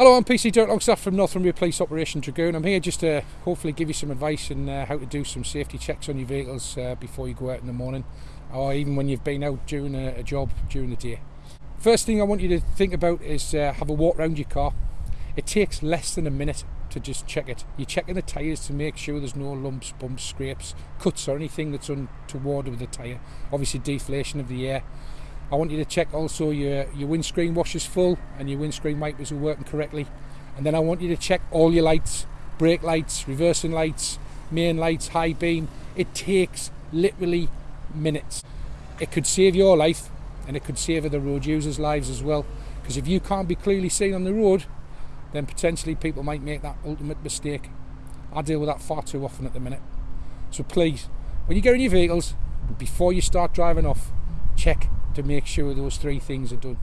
Hello, I'm PC Dirk Longstaff from Northumbria Police Operation Dragoon. I'm here just to hopefully give you some advice on uh, how to do some safety checks on your vehicles uh, before you go out in the morning or even when you've been out doing a, a job during the day. First thing I want you to think about is uh, have a walk around your car. It takes less than a minute to just check it. You're checking the tyres to make sure there's no lumps, bumps, scrapes, cuts or anything that's untoward with the tyre. Obviously deflation of the air. I want you to check also your, your windscreen washer's full and your windscreen wipers are working correctly. And then I want you to check all your lights, brake lights, reversing lights, main lights, high beam. It takes literally minutes. It could save your life and it could save other road users' lives as well. Because if you can't be clearly seen on the road, then potentially people might make that ultimate mistake. I deal with that far too often at the minute. So please, when you get in your vehicles, before you start driving off, check to make sure those three things are done.